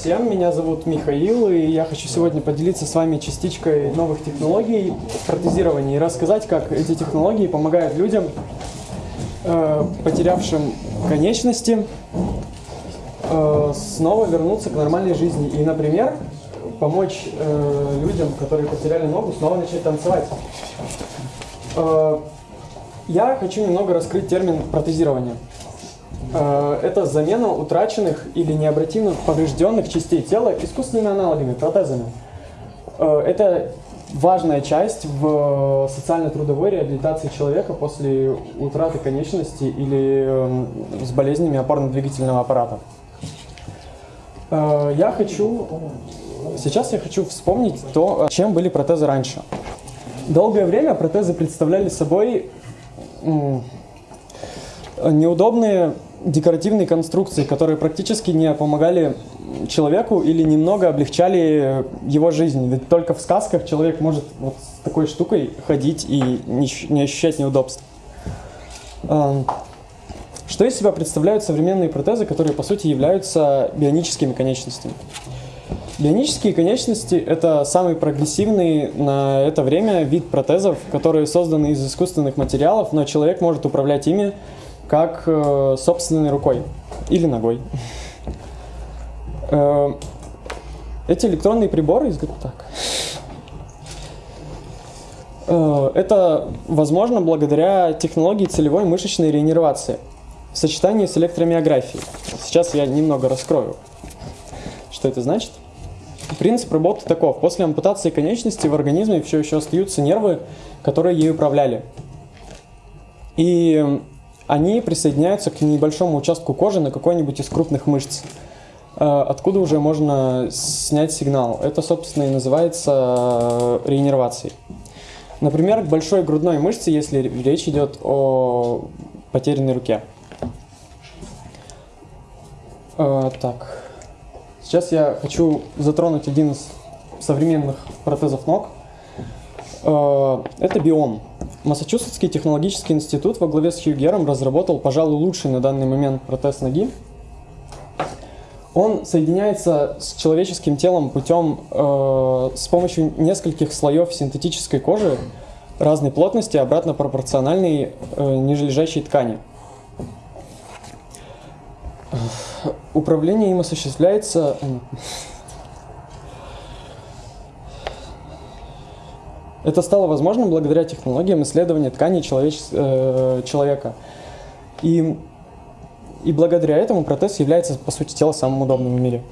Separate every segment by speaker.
Speaker 1: всем, меня зовут Михаил, и я хочу сегодня поделиться с вами частичкой новых технологий протезирования и рассказать, как эти технологии помогают людям, э, потерявшим конечности, э, снова вернуться к нормальной жизни. И, например, помочь э, людям, которые потеряли ногу, снова начать танцевать. Э, я хочу немного раскрыть термин протезирования. Э, это замена утраченных или необратимо поврежденных частей тела искусственными аналогами, протезами. Э, это важная часть в социально-трудовой реабилитации человека после утраты конечности или эм, с болезнями опорно-двигательного аппарата. Э, я хочу... Сейчас я хочу вспомнить то, чем были протезы раньше. Долгое время протезы представляли собой неудобные декоративные конструкции, которые практически не помогали человеку или немного облегчали его жизнь. Ведь только в сказках человек может вот с такой штукой ходить и не ощущать неудобств. Что из себя представляют современные протезы, которые по сути являются бионическими конечностями? Бионические конечности – это самый прогрессивный на это время вид протезов, которые созданы из искусственных материалов, но человек может управлять ими как э, собственной рукой или ногой. Э, эти электронные приборы так. Э, это возможно благодаря технологии целевой мышечной регенерации в сочетании с электромиографией. Сейчас я немного раскрою, что это значит. Принцип работы таков. После ампутации конечности в организме все еще остаются нервы, которые ей управляли. И они присоединяются к небольшому участку кожи на какой-нибудь из крупных мышц, э, откуда уже можно снять сигнал. Это, собственно, и называется э, регенерацией. Например, к большой грудной мышце, если речь идет о потерянной руке. Э, так, сейчас я хочу затронуть один из современных протезов ног. Это биом. Массачусетский технологический институт во главе с Хью Гером разработал, пожалуй, лучший на данный момент протез ноги. Он соединяется с человеческим телом путем э, с помощью нескольких слоев синтетической кожи разной плотности, обратно пропорциональной э, нижележащей ткани. Управление им осуществляется... Это стало возможным благодаря технологиям исследования тканей человеч... э, человека. И, и благодаря этому протез является, по сути дела, самым удобным в мире.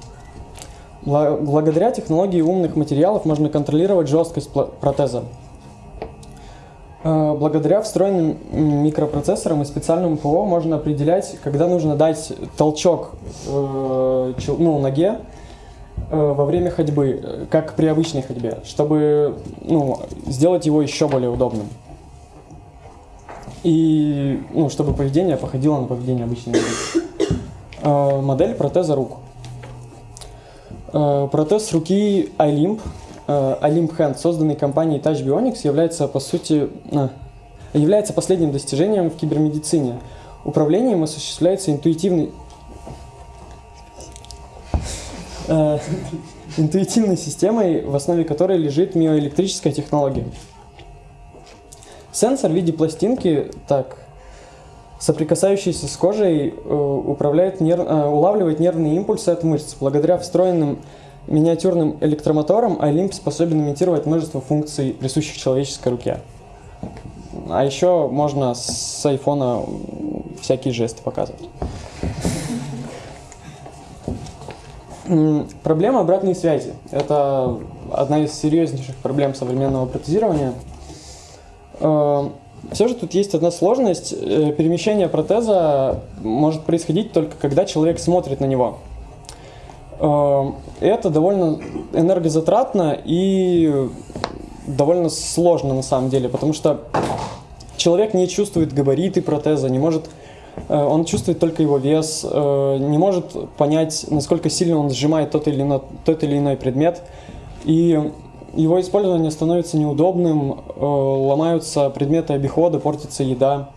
Speaker 1: Благодаря технологии умных материалов можно контролировать жесткость протеза. Э, благодаря встроенным микропроцессорам и специальному ПО можно определять, когда нужно дать толчок э, ну, ноге, во время ходьбы, э, как при обычной ходьбе, чтобы ну, сделать его еще более удобным. И ну, чтобы поведение походило на поведение обычной ноги. Э, модель протеза рук. Протез руки iLimp, iLimp Hand, созданный компанией Touch Bionics, является по сути является последним достижением в кибермедицине. Управлением осуществляется интуитивный э, интуитивной системой, в основе которой лежит миоэлектрическая технология. Сенсор в виде пластинки, так, соприкасающийся с кожей, э, управляет нерв, э, улавливает нервные импульсы от мышц. Благодаря встроенным миниатюрным электромоторам Олимп способен имитировать множество функций, присущих человеческой руке. А еще можно с айфона всякие жесты показывать. Проблема обратной связи. Это одна из серьезнейших проблем современного протезирования. Э, Все же тут есть одна сложность. Э, перемещение протеза может происходить только когда человек смотрит на него. Э, это довольно энергозатратно и довольно сложно на самом деле, потому что человек не чувствует габариты протеза, не может он чувствует только его вес, э, не может понять, насколько сильно он сжимает тот или иной, тот или иной предмет. И его использование становится неудобным, э, ломаются предметы обихода, портится еда.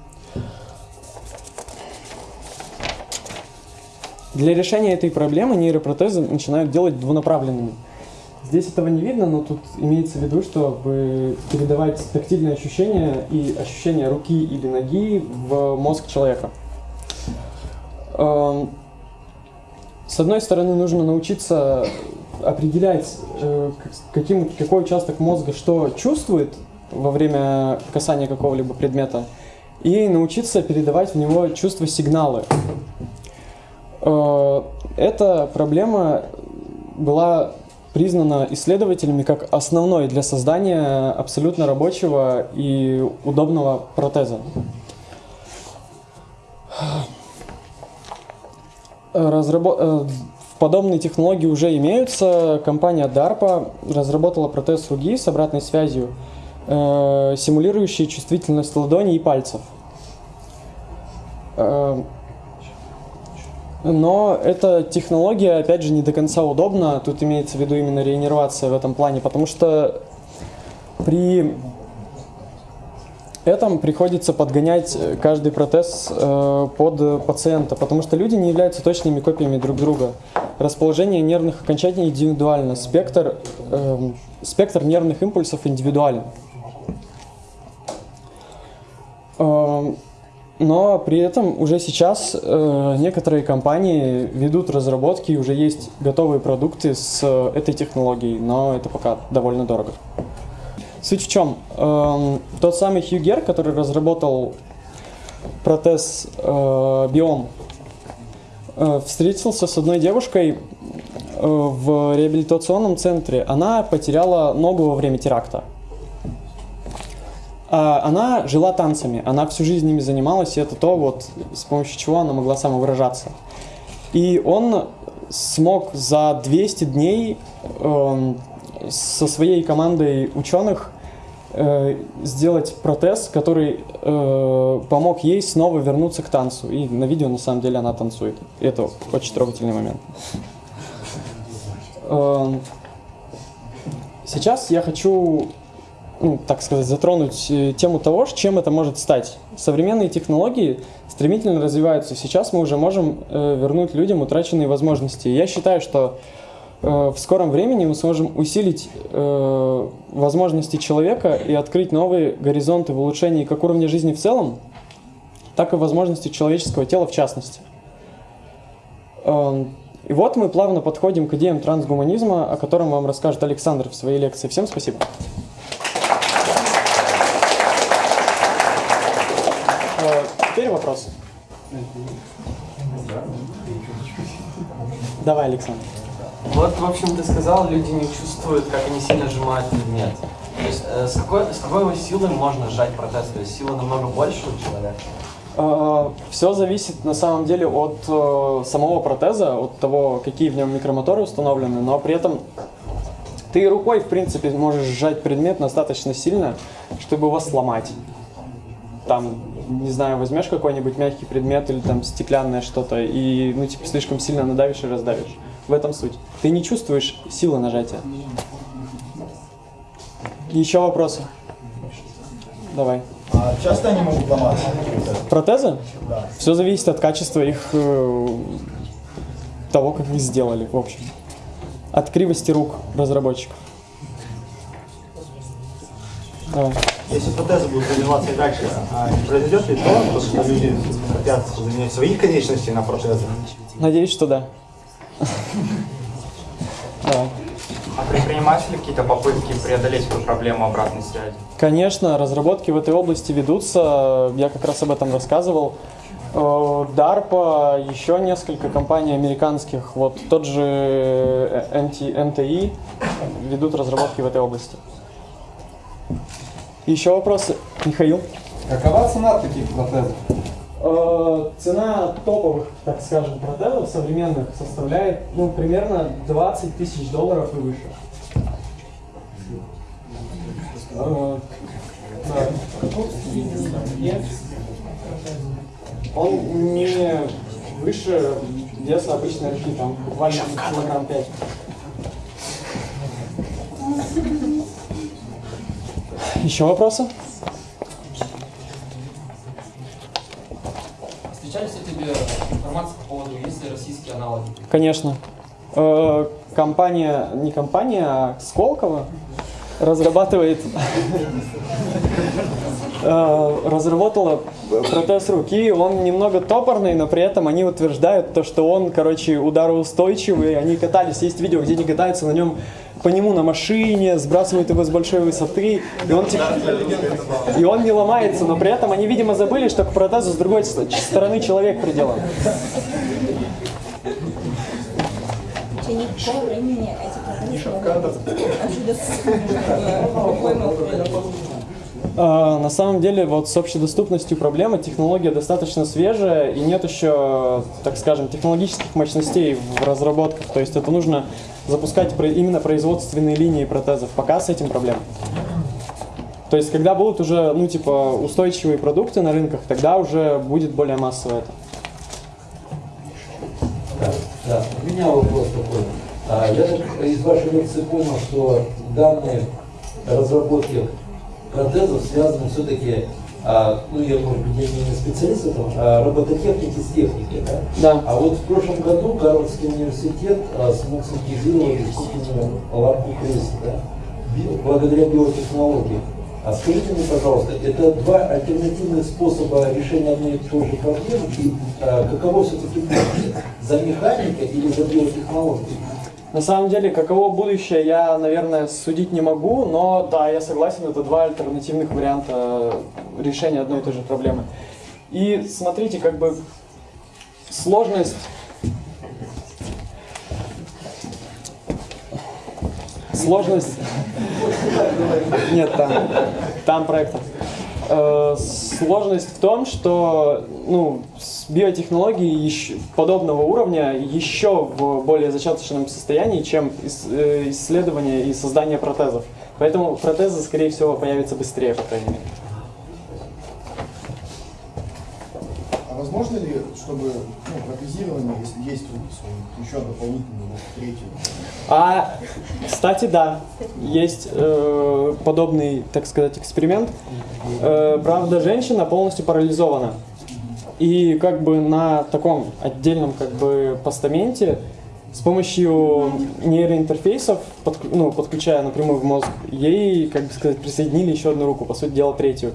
Speaker 1: Для решения этой проблемы нейропротезы начинают делать двунаправленными. Здесь этого не видно, но тут имеется в виду, чтобы передавать тактильные ощущения и ощущения руки или ноги в мозг человека. Эм, с одной стороны, нужно научиться определять, э, каким, какой участок мозга что чувствует во время касания какого-либо предмета, и научиться передавать в него чувства-сигналы. Э, эта проблема была признана исследователями как основной для создания абсолютно рабочего и удобного протеза. Разработ... Э, подобные технологии уже имеются. Компания DARPA разработала протез руки с обратной связью, э, симулирующий чувствительность ладони и пальцев. Э, но эта технология, опять же, не до конца удобна. Тут имеется в виду именно реиннервация в этом плане, потому что при этом приходится подгонять каждый протез э, под пациента, потому что люди не являются точными копиями друг друга. Расположение нервных окончаний индивидуально, спектр, э, спектр нервных импульсов индивидуален. Э, но при этом уже сейчас э, некоторые компании ведут разработки, уже есть готовые продукты с э, этой технологией, но это пока довольно дорого. Суть в чем? Э, тот самый Хьюгер, который разработал протез э, Биом, э, встретился с одной девушкой э, в реабилитационном центре. Она потеряла ногу во время теракта. А, она жила танцами, она всю жизнь ими занималась, и это то, вот, с помощью чего она могла самовыражаться. И он смог за 200 дней э, со своей командой ученых э, сделать протез, который э, помог ей снова вернуться к танцу. И на видео на самом деле она танцует. Это очень трогательный момент. Э, сейчас я хочу ну, так сказать, затронуть э, тему того, чем это может стать. Современные технологии стремительно развиваются. Сейчас мы уже можем э, вернуть людям утраченные возможности. Я считаю, что в скором времени мы сможем усилить э, возможности человека и открыть новые горизонты в улучшении как уровня жизни в целом, так и возможности человеческого тела в частности. Э, и вот мы плавно подходим к идеям трансгуманизма, о котором вам расскажет Александр в своей лекции. Всем спасибо. Теперь вопросы. Давай, Александр.
Speaker 2: Вот, в общем, ты сказал, люди не чувствуют, как они сильно сжимают предмет. То есть э, с, какой, с какой его силой можно сжать протез? То есть сила намного больше у человека?
Speaker 1: Э, Все зависит на самом деле от э, самого протеза, от того, какие в нем микромоторы установлены, но при этом ты рукой, в принципе, можешь сжать предмет достаточно сильно, чтобы его сломать. Там не знаю, возьмешь какой-нибудь мягкий предмет или там стеклянное что-то и, ну, типа, слишком сильно надавишь и раздавишь. В этом суть. Ты не чувствуешь силы нажатия. Еще вопросы? Давай.
Speaker 3: А часто они могут ломаться?
Speaker 1: Протезы?
Speaker 3: Да.
Speaker 1: Все зависит от качества их, э, того, как их сделали, в общем. От кривости рук разработчиков. Давай.
Speaker 3: Если протезы будут развиваться и дальше, а не произойдет ли то, что люди хотят заменять свои конечности на протезы?
Speaker 1: Надеюсь, что да. Давай.
Speaker 4: А предпринимаются ли какие-то попытки преодолеть эту проблему обратной связи?
Speaker 1: Конечно, разработки в этой области ведутся, я как раз об этом рассказывал. Э, DARPA, еще несколько компаний американских, вот тот же MT, MTI ведут разработки в этой области. Еще вопросы? Михаил?
Speaker 5: Какова цена таких протезов?
Speaker 1: Э, Цена топовых, так скажем, протезов современных составляет ну, примерно 20 тысяч долларов и выше. Э. Он не выше веса обычной руки, там буквально килограмм 5. Еще вопросы?
Speaker 6: Тебе информация по поводу, есть ли российские аналоги?
Speaker 1: Конечно. Э, компания, не компания, а Сколково разрабатывает, э, разработала протез руки. Он немного топорный, но при этом они утверждают то, что он, короче, удароустойчивый. Они катались, есть видео, где они катаются на нем по нему на машине, сбрасывают его с большой высоты, и он, типа, и он не ломается, но при этом они, видимо, забыли, что к протезу с другой ст- стороны человек приделан. А, На самом деле, вот с общедоступностью проблема, технология достаточно свежая, и нет еще, так скажем, технологических мощностей в разработках. То есть это нужно запускать именно производственные линии протезов. Пока с этим проблем. То есть, когда будут уже, ну, типа, устойчивые продукты на рынках, тогда уже будет более массово это.
Speaker 7: Да, у меня вопрос такой. А, Я из вашей лекции понял, что данные разработки протезов связаны все-таки, ну я, может быть, я не специалист в этом, а робототехники с техникой, да?
Speaker 1: Да.
Speaker 7: А вот в прошлом году Гарвардский университет а, смог синтезировать искусственную лампу крысы, да? Благодаря биотехнологии. А скажите мне, пожалуйста, это два альтернативных способа решения одной и той же проблемы, и а, каково все-таки? За механикой или за биотехнологией?
Speaker 1: На самом деле, каково будущее, я, наверное, судить не могу, но да, я согласен, это два альтернативных варианта решения одной и той же проблемы. И смотрите, как бы сложность... Сложность... Нет, там, там проектор. Э, Сложность в том, что ну, с биотехнологией ещё- подобного уровня еще в более зачаточном состоянии, чем э, исследование и создание протезов. Поэтому протезы, скорее всего, появятся быстрее, по крайней мере.
Speaker 5: Возможно ли, чтобы ну, протезирование, если есть у- еще дополнительный, вот, третий,
Speaker 1: А, кстати, да, есть э, подобный, так сказать, эксперимент. Э, правда, женщина полностью парализована. И как бы на таком отдельном как бы постаменте с помощью нейроинтерфейсов, подк- ну, подключая напрямую в мозг, ей, как бы сказать, присоединили еще одну руку, по сути дела третью,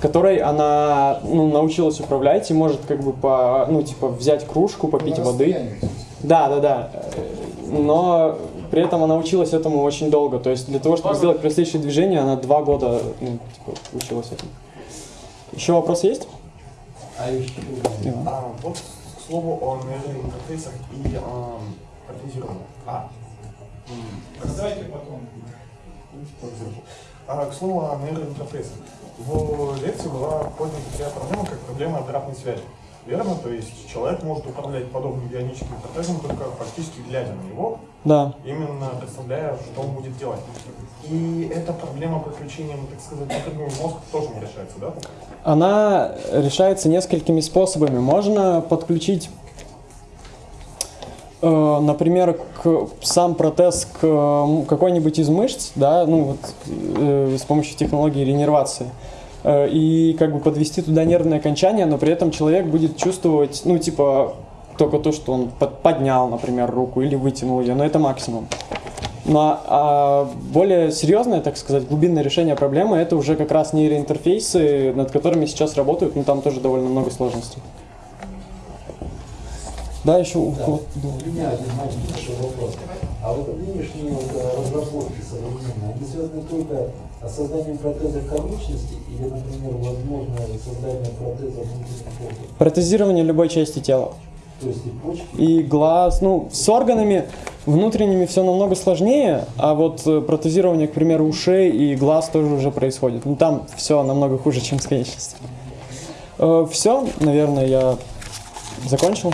Speaker 1: которой она ну, научилась управлять и может как бы по, ну, типа взять кружку, попить
Speaker 5: на
Speaker 1: воды. Да, да, да. Но при этом она училась этому очень долго. То есть для того, чтобы сделать простейшие движения, она два года ну, типа, училась этому. Еще вопрос есть?
Speaker 7: А еще.
Speaker 8: А, вот к слову о нейроинтерфейсах и протезировании. А,
Speaker 5: Давайте потом.
Speaker 8: А, к слову о нейроинтерфейсах. В лекции была поднята такая проблема, как проблема обратной связи. Верно? То есть человек может управлять подобным бионическим протезом только фактически глядя на него,
Speaker 1: Да.
Speaker 8: именно представляя, что он будет делать. И эта проблема подключением, так сказать, напрямую мозг тоже не решается, да?
Speaker 1: Она решается несколькими способами. Можно подключить, например, к, сам протез к какой-нибудь из мышц, да, ну вот э, с помощью технологии ренервации. Э, и как бы подвести туда нервное окончание, но при этом человек будет чувствовать, ну типа только то, что он под- поднял, например, руку или вытянул ее, но это максимум. Но а, более серьезное, так сказать, глубинное решение проблемы это уже как раз нейроинтерфейсы, над которыми сейчас работают, но там тоже довольно много сложностей. Да, еще у
Speaker 7: Да.
Speaker 1: кого- да.
Speaker 7: У меня один маленький такой вопрос. А вот нынешние вот, э, разработки современные, они связаны только с созданием протеза конечности или, например, возможно создание протеза внутренних органов?
Speaker 1: Протезирование любой части тела.
Speaker 7: То есть и почки,
Speaker 1: И глаз, ну, с органами внутренними все намного сложнее, а вот э, протезирование, к примеру, ушей и глаз тоже уже происходит. Ну, там все намного хуже, чем с конечностями. все, наверное, я закончил.